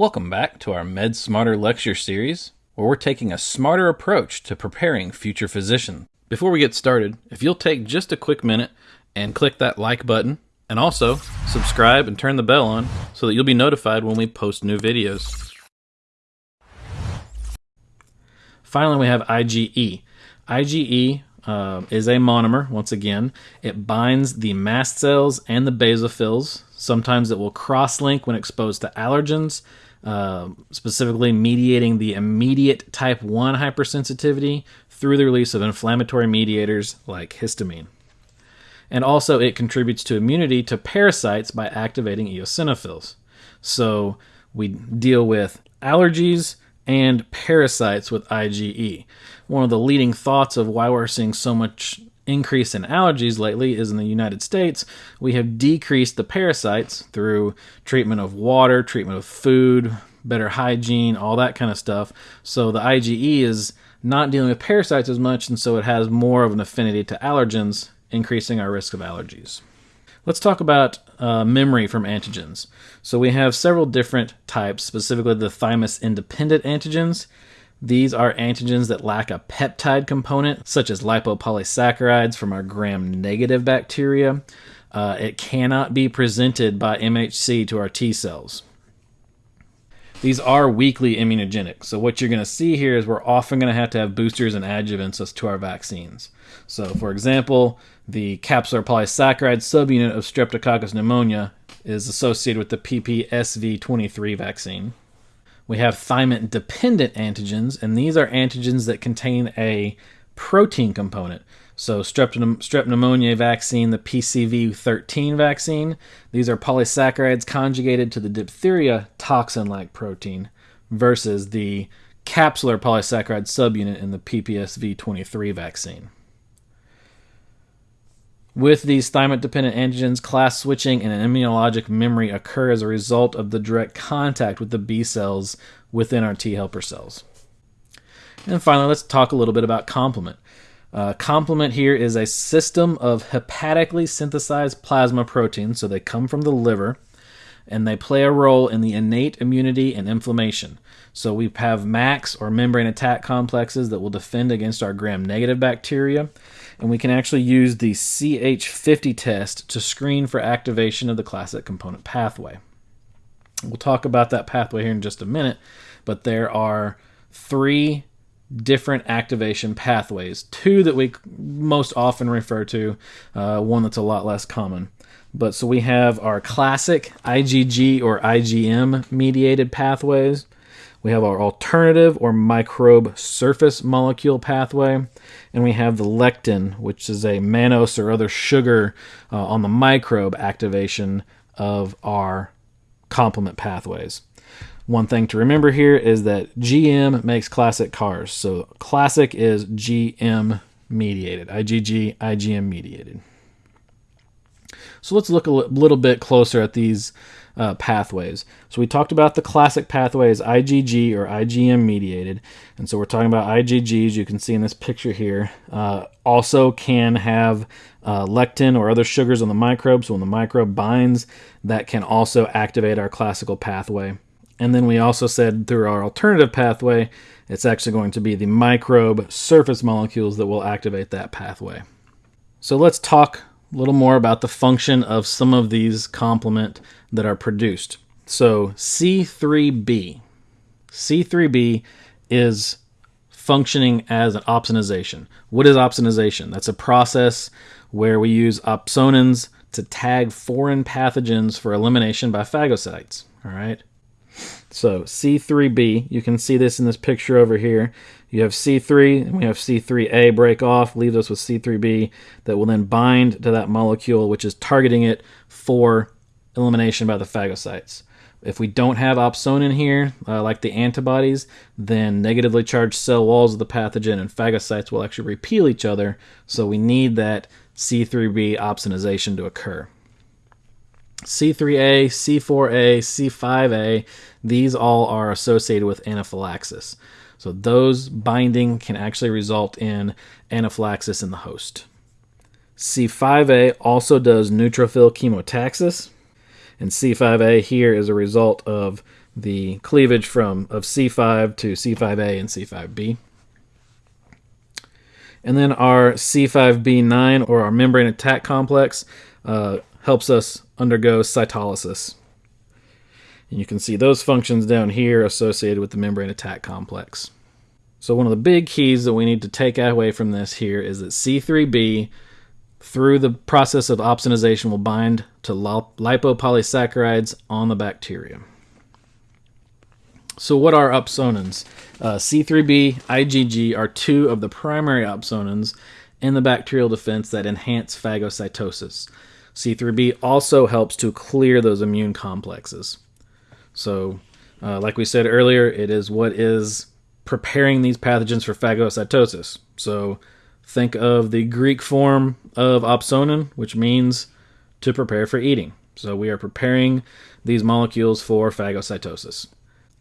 Welcome back to our Med Smarter lecture series, where we're taking a smarter approach to preparing future physicians. Before we get started, if you'll take just a quick minute and click that like button, and also subscribe and turn the bell on so that you'll be notified when we post new videos. Finally, we have IgE. IgE uh, is a monomer, once again. It binds the mast cells and the basophils. Sometimes it will cross link when exposed to allergens, uh, specifically mediating the immediate type 1 hypersensitivity through the release of inflammatory mediators like histamine. And also, it contributes to immunity to parasites by activating eosinophils. So, we deal with allergies and parasites with IgE. One of the leading thoughts of why we're seeing so much increase in allergies lately is in the United States, we have decreased the parasites through treatment of water, treatment of food, better hygiene, all that kind of stuff. So the IgE is not dealing with parasites as much, and so it has more of an affinity to allergens, increasing our risk of allergies. Let's talk about uh, memory from antigens. So we have several different types, specifically the thymus independent antigens. These are antigens that lack a peptide component, such as lipopolysaccharides from our gram negative bacteria. Uh, it cannot be presented by MHC to our T cells. These are weakly immunogenic. So what you're going to see here is we're often going to have to have boosters and adjuvants to our vaccines. So for example, the capsular polysaccharide subunit of Streptococcus pneumonia is associated with the PPSV23 vaccine. We have thymin dependent antigens, and these are antigens that contain a protein component. So, strep, strep pneumonia vaccine, the PCV13 vaccine, these are polysaccharides conjugated to the diphtheria toxin like protein versus the capsular polysaccharide subunit in the PPSV23 vaccine. With these thymin dependent antigens, class switching and an immunologic memory occur as a result of the direct contact with the B cells within our T helper cells. And finally, let's talk a little bit about complement. Uh, complement here is a system of hepatically synthesized plasma proteins, so they come from the liver, and they play a role in the innate immunity and inflammation. So we have MACs or membrane attack complexes that will defend against our gram negative bacteria and we can actually use the CH50 test to screen for activation of the classic complement pathway. We'll talk about that pathway here in just a minute, but there are three different activation pathways. Two that we most often refer to, uh, one that's a lot less common. But so we have our classic IgG or IgM mediated pathways. We have our alternative or microbe surface molecule pathway, and we have the lectin, which is a mannose or other sugar uh, on the microbe activation of our complement pathways. One thing to remember here is that GM makes classic cars. So classic is GM mediated, IgG, IgM mediated. So let's look a little bit closer at these uh, pathways. So we talked about the classic pathways IgG or IgM mediated. And so we're talking about IgGs, you can see in this picture here, uh, also can have uh, lectin or other sugars on the microbe. So when the microbe binds, that can also activate our classical pathway. And then we also said through our alternative pathway, it's actually going to be the microbe surface molecules that will activate that pathway. So let's talk a little more about the function of some of these complement that are produced. So C3b, C3b is functioning as an opsonization. What is opsonization? That's a process where we use opsonins to tag foreign pathogens for elimination by phagocytes. All right. So C3b, you can see this in this picture over here. You have C3, and we have C3a break off, leaves us with C3b that will then bind to that molecule, which is targeting it for elimination by the phagocytes. If we don't have opsonin here, uh, like the antibodies, then negatively charged cell walls of the pathogen and phagocytes will actually repel each other, so we need that C3b opsonization to occur. C3A, C4A, C5A, these all are associated with anaphylaxis. So those binding can actually result in anaphylaxis in the host. C5A also does neutrophil chemotaxis, and C5A here is a result of the cleavage from of C5 to C5a and C5b. And then our C5b9 or our membrane attack complex uh, helps us undergo cytolysis. And you can see those functions down here associated with the membrane attack complex. So one of the big keys that we need to take away from this here is that C3b through the process of opsonization will bind to lipopolysaccharides on the bacteria. So what are opsonins? Uh, C3b, IgG are two of the primary opsonins in the bacterial defense that enhance phagocytosis. C3b also helps to clear those immune complexes. So, uh, like we said earlier, it is what is preparing these pathogens for phagocytosis. So, think of the Greek form of opsonin, which means to prepare for eating. So, we are preparing these molecules for phagocytosis.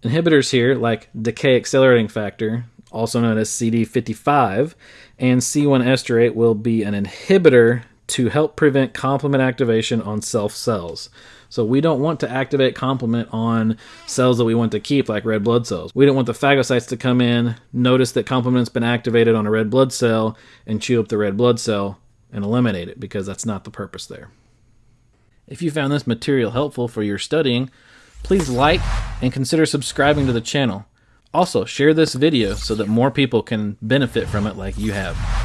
Inhibitors here, like decay accelerating factor, also known as CD55, and C1 esterase, will be an inhibitor to help prevent complement activation on self cells. So we don't want to activate complement on cells that we want to keep, like red blood cells. We don't want the phagocytes to come in, notice that complement's been activated on a red blood cell, and chew up the red blood cell and eliminate it, because that's not the purpose there. If you found this material helpful for your studying, please like and consider subscribing to the channel. Also, share this video so that more people can benefit from it like you have.